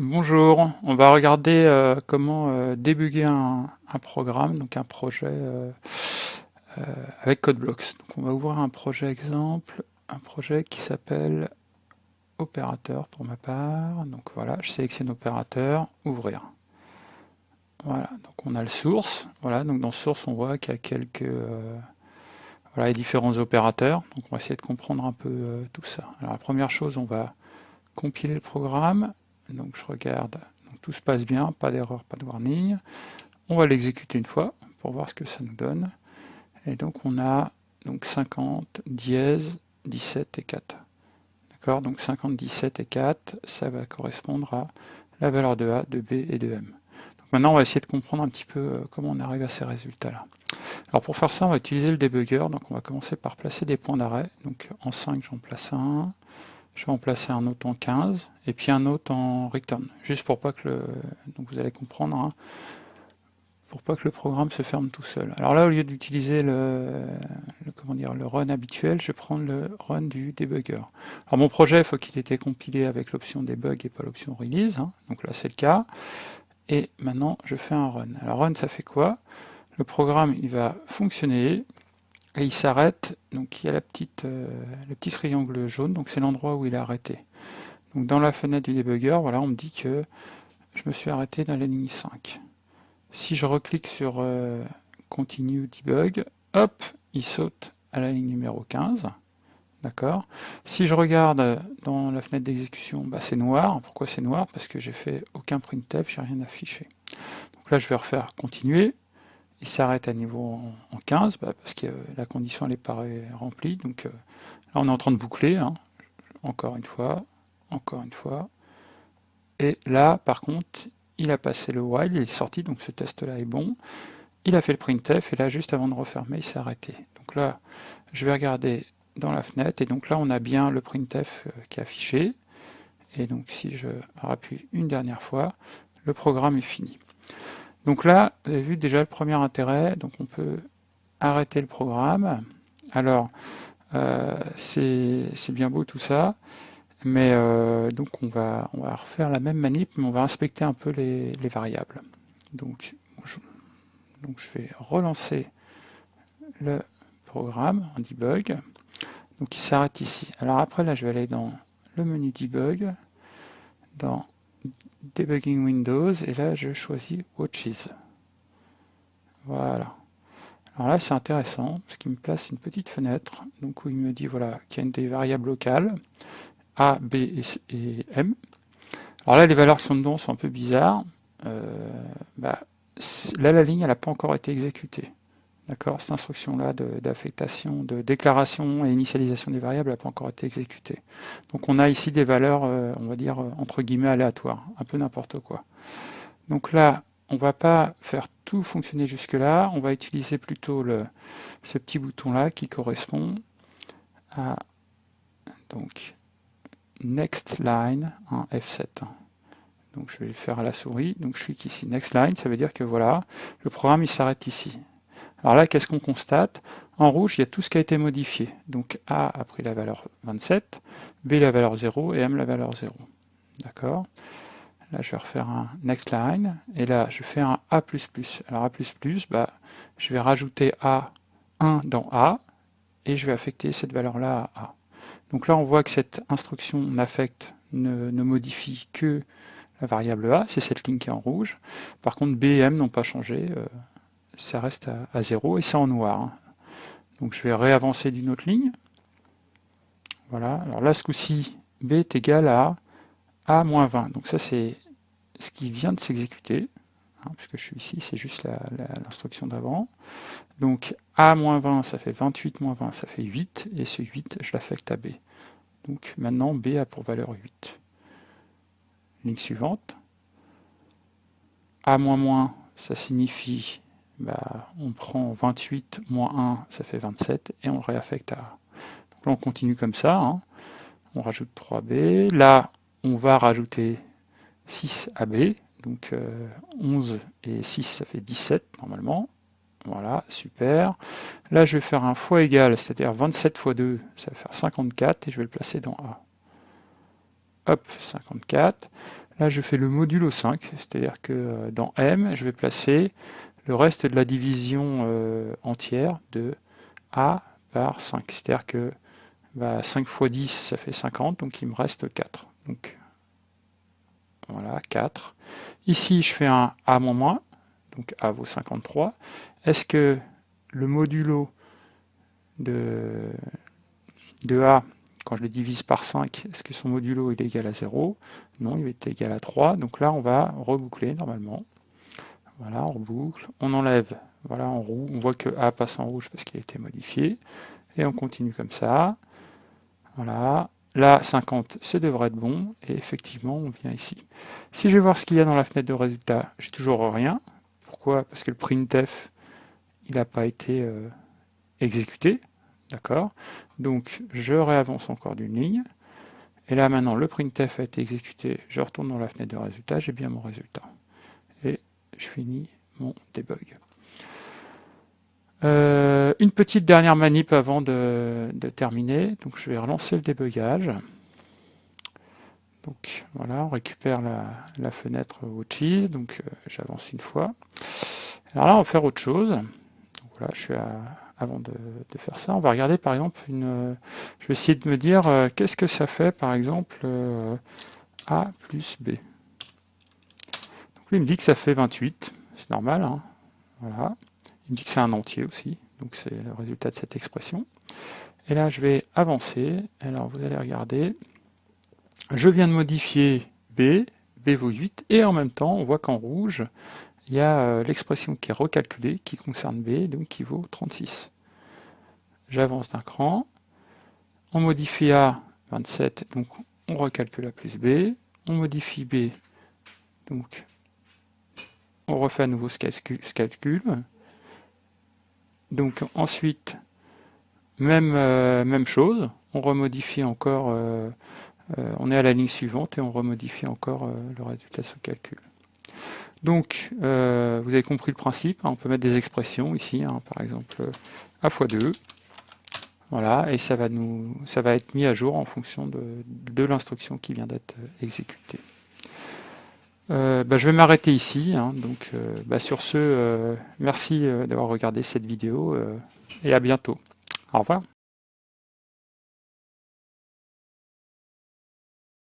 Bonjour, on va regarder euh, comment euh, débugger un, programme, donc un projet euh, euh avec CodeBlocks. On va ouvrir un projet exemple, un projet qui s'appelle opérateur pour ma part. Donc voilà, je sélectionne opérateur, ouvrir. Voilà, donc on a le source. Voilà, donc dans source on voit qu'il y a quelques les différents opérateurs. Donc on va essayer de comprendre un peu tout ça. Alors la première chose, on va compiler le programme donc je regarde, tout se passe bien, pas d'erreur, pas de warning. On va l'exécuter une fois pour voir ce que ça nous donne. Et donc on a donc 50, dièse, 17 et 4. D'accord? Donc 50, 17 et 4, ça va correspondre à la valeur de A, de B et de M. Donc maintenant on va essayer de comprendre un petit peu euh, comment on arrive à ces résultats-là. Alors pour faire ça, on va utiliser le debugger. Donc on va commencer par placer des points d'arrêt. Donc en 5, j'en place un. Je vais en placer un autre en 15 et puis un autre en return, juste pour pas que le, donc vous allez comprendre, hein, pour pas que le programme se ferme tout seul. Alors là, au lieu d'utiliser le, comment dire, le run habituel, je prendre le run du debugger. Alors mon projet, il faut qu'il ait été compilé avec l'option debug et pas l'option release, hein, donc là c'est le cas. Et maintenant, je fais un run. Alors run, ça fait quoi? Le programme, il va fonctionner, et il s'arrête, donc il y a la petite, euh, le petit triangle jaune, donc c'est l'endroit où il est arrêté. Donc dans la fenêtre du debugger, voilà, on me dit que je me suis arrêté dans la ligne 5. Si je reclique sur euh, Continue Debug, hop, il saute à la ligne numéro 15. D'accord? Si je regarde dans la fenêtre d'exécution, bah, c'est noir. Pourquoi c'est noir? Parce que j'ai fait aucun printf, j'ai rien affiché. Donc là, je vais refaire continuer il s'arrête à niveau en, 15 bah, parce que la condition elle est pas remplie. Donc euh, là on est en train de boucler, hein. encore une fois, encore une fois. Et là par contre il a passé le while, il est sorti, donc ce test là est bon. Il a fait le printf et là juste avant de refermer il s'est arrêté. Donc là je vais regarder dans la fenêtre et donc là on a bien le printf euh, qui est affiché. Et donc si je rappuie une dernière fois, le programme est fini. Donc là, vous avez vu déjà le premier intérêt, donc on peut arrêter le programme. Alors, euh, c'est bien beau tout ça, mais euh, donc on va, on refaire la même manip, mais on va inspecter un peu les, variables. Donc je, donc je vais relancer le programme en debug. Donc il s'arrête ici. Alors après là, je vais aller dans le menu debug, dans Debugging Windows, et là je choisis Watches. Voilà. Alors là c'est intéressant, parce qu'il me place une petite fenêtre, donc où il me dit voilà qu'il y a des variables locales, A, B et, M. Alors là les valeurs qui sont dedans sont un peu bizarres. Euh, bah, là la ligne elle n'a pas encore été exécutée. D'accord Cette instruction-là d'affectation, de, déclaration et initialisation des variables n'a pas encore été exécutée. Donc on a ici des valeurs, euh, on va dire, euh, entre guillemets, aléatoires, un peu n'importe quoi. Donc là, on ne va pas faire tout fonctionner jusque-là, on va utiliser plutôt ce petit bouton-là qui correspond à donc Next Line en F7. Donc je vais le faire à la souris, donc je clique ici Next Line, ça veut dire que voilà, le programme il s'arrête ici. Alors là, qu'est-ce qu'on constate? En rouge, il y a tout ce qui a été modifié. Donc A a pris la valeur 27, B la valeur 0 et M la valeur 0. D'accord? Là, je vais refaire un next line, et là, je fais un A++. Alors A++, bah, je vais rajouter A1 dans A, et je vais affecter cette valeur-là à A. Donc là, on voit que cette instruction n'affecte, ne, modifie que la variable A, c'est cette ligne qui est en rouge. Par contre, B et M n'ont pas changé. Euh, ça reste à, 0 et c'est en noir. Hein. Donc je vais réavancer d'une autre ligne. Voilà, alors là ce coup-ci, B est égal à A-20. Donc ça c'est ce qui vient de s'exécuter, hein, puisque je suis ici, c'est juste l'instruction d'avant. Donc A-20 ça fait 28 20, ça fait 8, et ce 8 je l'affecte à B. Donc maintenant B a pour valeur 8. Ligne suivante. A ça signifie bah, on prend 28 moins 1, ça fait 27, et on le réaffecte à A. Donc là, on continue comme ça. Hein. On rajoute 3B. Là, on va rajouter 6 à B. Donc 11 euh, et 6, ça fait 17 normalement. Voilà, super. Là, je vais faire un fois égal, c'est-à-dire 27 fois 2, ça va faire 54, et je vais le placer dans A. Hop, 54. Là, je fais le modulo 5, c'est-à-dire que dans M, je vais placer le reste de la division entière de A par 5. C'est-à-dire que 5 fois 10, ça fait 50, donc il me reste 4. Donc voilà, 4. Ici, je fais un A moins, donc A vaut 53. Est-ce que le modulo de, de A, quand je le divise par 5, est-ce que son modulo est égal à 0 Non, il est égal à 3. Donc là, on va reboucler normalement. Voilà, on reboucle. On enlève, voilà, en. On voit que A passe en rouge parce qu'il a été modifié. Et on continue comme ça. Voilà. Là, 50, ce devrait être bon. Et effectivement, on vient ici. Si je vais voir ce qu'il y a dans la fenêtre de résultat, j'ai toujours rien. Pourquoi? Parce que le printf, il n'a pas été euh, exécuté. D'accord? Donc, je réavance encore d'une ligne. Et là, maintenant, le printf a été exécuté. Je retourne dans la fenêtre de résultat. J'ai bien mon résultat. Et je finis mon debug. Euh, une petite dernière manip avant de, terminer. Donc je vais relancer le débugage. Donc voilà, on récupère la, fenêtre Watches. Donc euh, j'avance une fois. Alors là, on va faire autre chose. Donc voilà, je suis avant de, faire ça, on va regarder par exemple une. Je vais essayer de me dire euh, qu'est-ce que ça fait par exemple A plus B. Lui il me dit que ça fait 28. C'est normal. Hein. voilà. Il me dit que c'est un entier aussi, donc c'est le résultat de cette expression. Et là, je vais avancer. Alors, vous allez regarder. Je viens de modifier B, B vaut 8, et en même temps, on voit qu'en rouge, il y a euh, l'expression qui est recalculée, qui concerne B, donc qui vaut 36. J'avance d'un cran. On modifie A, 27, donc on recalcule A plus B. On modifie B, donc on refait à nouveau ce calcul. Donc ensuite, même, euh, même chose, on remodifie encore, euh, euh, on est à la ligne suivante et on remodifie encore le résultat sous calcul. Donc, vous avez compris le principe, hein, on peut mettre des expressions ici, hein, par exemple a fois 2, voilà, et ça va, nous, ça va être mis à jour en fonction de, de l'instruction qui vient d'être exécutée. Euh, bah, je vais m'arrêter ici. Hein. donc, euh, bah, sur ce, euh, merci d'avoir regardé cette vidéo et à bientôt. Au revoir.